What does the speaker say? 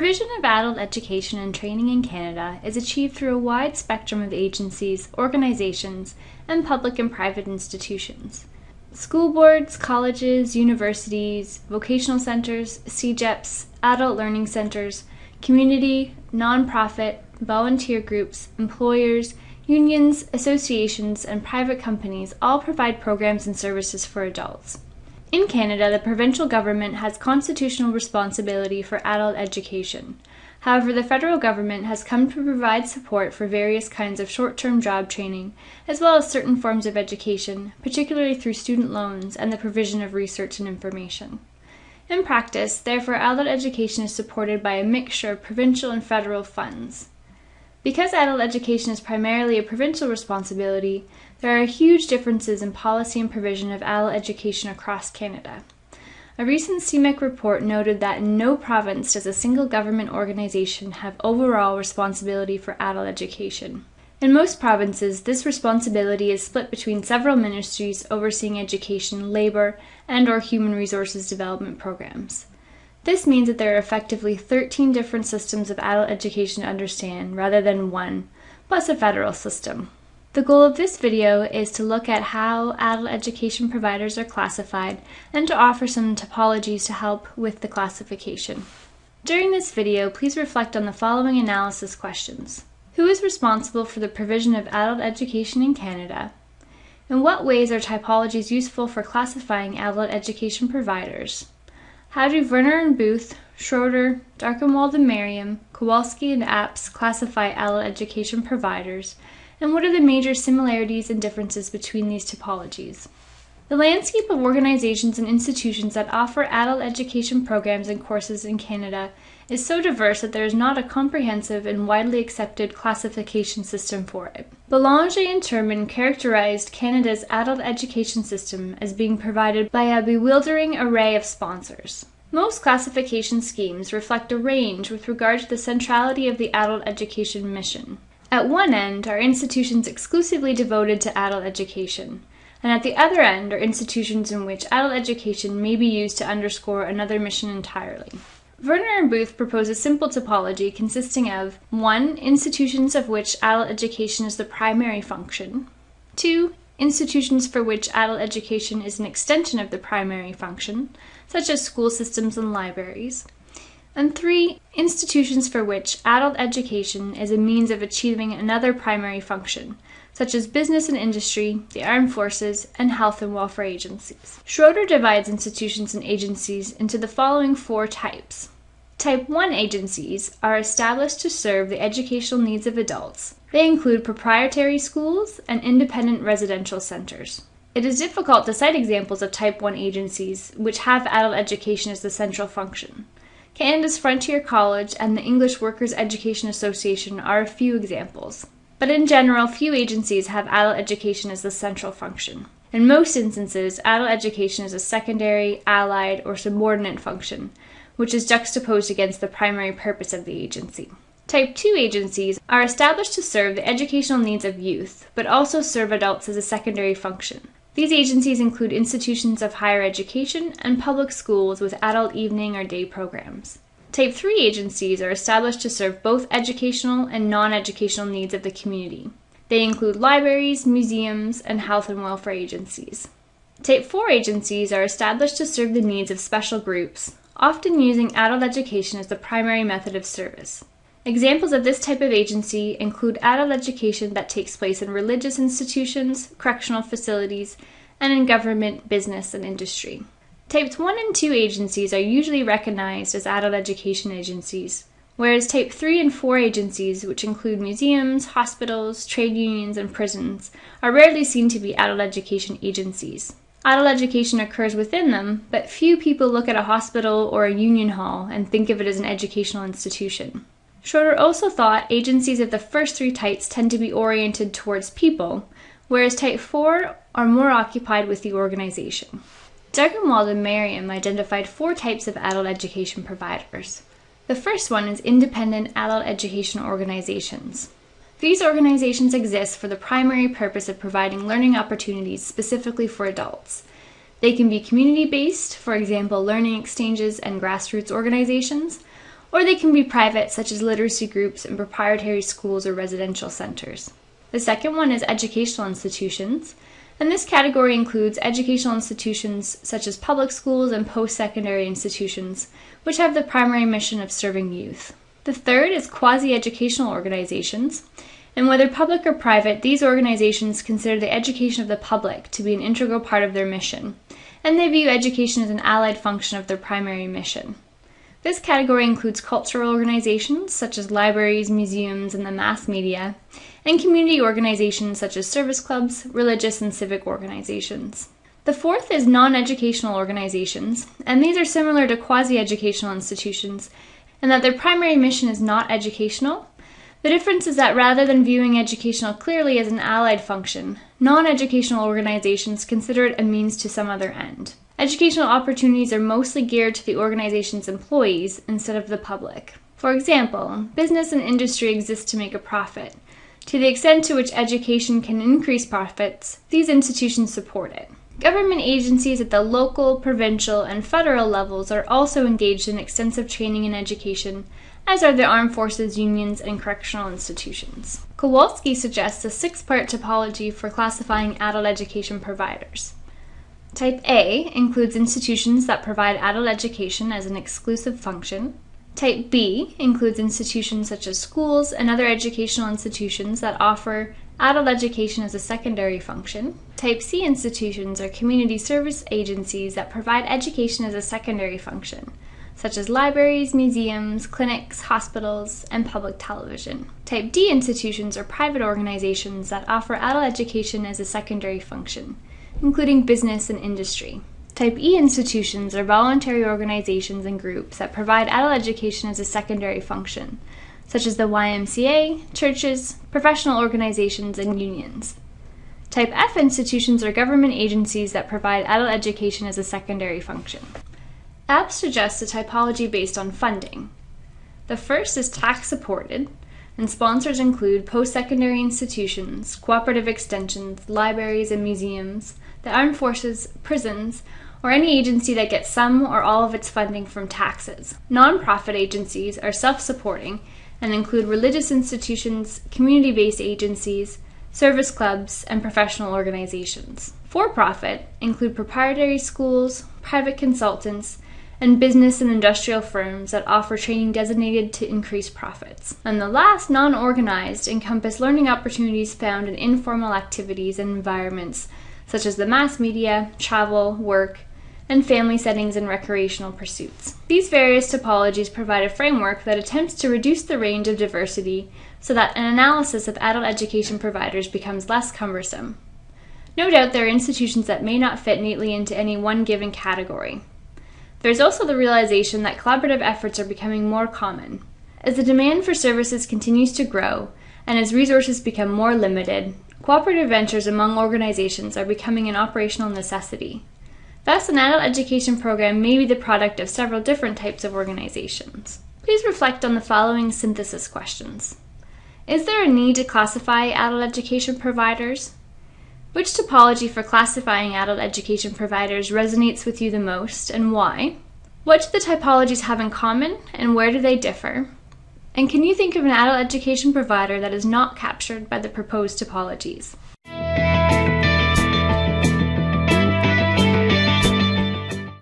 provision of adult education and training in Canada is achieved through a wide spectrum of agencies, organizations, and public and private institutions. School boards, colleges, universities, vocational centers, CEGEPs, adult learning centers, community, nonprofit, volunteer groups, employers, unions, associations, and private companies all provide programs and services for adults. In Canada, the provincial government has constitutional responsibility for adult education. However, the federal government has come to provide support for various kinds of short term job training, as well as certain forms of education, particularly through student loans and the provision of research and information. In practice, therefore, adult education is supported by a mixture of provincial and federal funds. Because adult education is primarily a provincial responsibility, there are huge differences in policy and provision of adult education across Canada. A recent CMEC report noted that in no province does a single government organization have overall responsibility for adult education. In most provinces, this responsibility is split between several ministries overseeing education, labor, and or human resources development programs. This means that there are effectively 13 different systems of adult education to understand rather than one, plus a federal system. The goal of this video is to look at how adult education providers are classified and to offer some typologies to help with the classification. During this video, please reflect on the following analysis questions. Who is responsible for the provision of adult education in Canada? In what ways are typologies useful for classifying adult education providers? How do Verner and Booth, Schroeder, Darkenwald and Merriam, Kowalski and Apps classify adult education providers, and what are the major similarities and differences between these typologies? The landscape of organizations and institutions that offer adult education programs and courses in Canada is so diverse that there is not a comprehensive and widely accepted classification system for it. Belanger and Tuijnman characterized Canada's adult education system as being provided by a bewildering array of sponsors. Most classification schemes reflect a range with regard to the centrality of the adult education mission. At one end are institutions exclusively devoted to adult education, and at the other end are institutions in which adult education may be used to underscore another mission entirely. Verner and Booth propose a simple typology consisting of 1. Institutions of which adult education is the primary function, 2. Institutions for which adult education is an extension of the primary function, such as school systems and libraries, and 3. Institutions for which adult education is a means of achieving another primary function, such as business and industry, the armed forces, and health and welfare agencies. Schroeder divides institutions and agencies into the following four types. Type 1 agencies are established to serve the educational needs of adults. They include proprietary schools and independent residential centers. It is difficult to cite examples of Type 1 agencies which have adult education as the central function. Canada's Frontier College and the English Workers' Education Association are a few examples. But in general, few agencies have adult education as the central function. In most instances, adult education is a secondary, allied, or subordinate function, which is juxtaposed against the primary purpose of the agency. Type 2 agencies are established to serve the educational needs of youth, but also serve adults as a secondary function. These agencies include institutions of higher education and public schools with adult evening or day programs. Type 3 agencies are established to serve both educational and non educational needs of the community. They include libraries, museums, and health and welfare agencies. Type 4 agencies are established to serve the needs of special groups, often using adult education as the primary method of service. Examples of this type of agency include adult education that takes place in religious institutions, correctional facilities, and in government, business, and industry. Types 1 and 2 agencies are usually recognized as adult education agencies, whereas Type 3 and 4 agencies, which include museums, hospitals, trade unions, and prisons, are rarely seen to be adult education agencies. Adult education occurs within them, but few people look at a hospital or a union hall and think of it as an educational institution. Schroeder also thought agencies of the first three types tend to be oriented towards people, whereas Type 4 are more occupied with the organization. Darkenwald and Merriam identified four types of adult education providers. The first one is independent adult education organizations. These organizations exist for the primary purpose of providing learning opportunities specifically for adults. They can be community based, for example, learning exchanges and grassroots organizations, or they can be private, such as literacy groups and proprietary schools or residential centers. The second one is educational institutions, and this category includes educational institutions such as public schools and post secondary institutions, which have the primary mission of serving youth. The third is quasi educational organizations, and whether public or private, these organizations consider the education of the public to be an integral part of their mission, and they view education as an allied function of their primary mission. This category includes cultural organizations such as libraries, museums, and the mass media, and community organizations such as service clubs, religious and civic organizations. The fourth is non educational organizations, and these are similar to quasi educational institutions in that their primary mission is not educational, the difference is that rather than viewing educational clearly as an allied function, non educational organizations consider it a means to some other end. Educational opportunities are mostly geared to the organization's employees instead of the public. For example, business and industry exist to make a profit. To the extent to which education can increase profits, these institutions support it. Government agencies at the local, provincial, and federal levels are also engaged in extensive training and education as are the armed forces, unions, and correctional institutions. Kowalski suggests a six part typology for classifying adult education providers. Type A includes institutions that provide adult education as an exclusive function. Type B includes institutions such as schools and other educational institutions that offer adult education as a secondary function. Type C institutions are community service agencies that provide education as a secondary function such as libraries, museums, clinics, hospitals, and public television. Type D institutions are private organizations that offer adult education as a secondary function, including business and industry. Type E institutions are voluntary organizations and groups that provide adult education as a secondary function, such as the YMCA, churches, professional organizations, and unions. Type F institutions are government agencies that provide adult education as a secondary function. Apps suggests a typology based on funding. The first is tax supported, and sponsors include post secondary institutions, cooperative extensions, libraries and museums, the armed forces, prisons, or any agency that gets some or all of its funding from taxes. Nonprofit agencies are self supporting and include religious institutions, community based agencies, service clubs, and professional organizations. For profit include proprietary schools, private consultants, and business and industrial firms that offer training designated to increase profits. And the last, non organized, encompass learning opportunities found in informal activities and environments such as the mass media, travel, work, and family settings and recreational pursuits. These various typologies provide a framework that attempts to reduce the range of diversity so that an analysis of adult education providers becomes less cumbersome. No doubt there are institutions that may not fit neatly into any one given category, there's also the realization that collaborative efforts are becoming more common. As the demand for services continues to grow, and as resources become more limited, cooperative ventures among organizations are becoming an operational necessity. Thus, an adult education program may be the product of several different types of organizations. Please reflect on the following synthesis questions. Is there a need to classify adult education providers? Which typology for classifying adult education providers resonates with you the most and why? What do the typologies have in common and where do they differ? And can you think of an adult education provider that is not captured by the proposed typologies?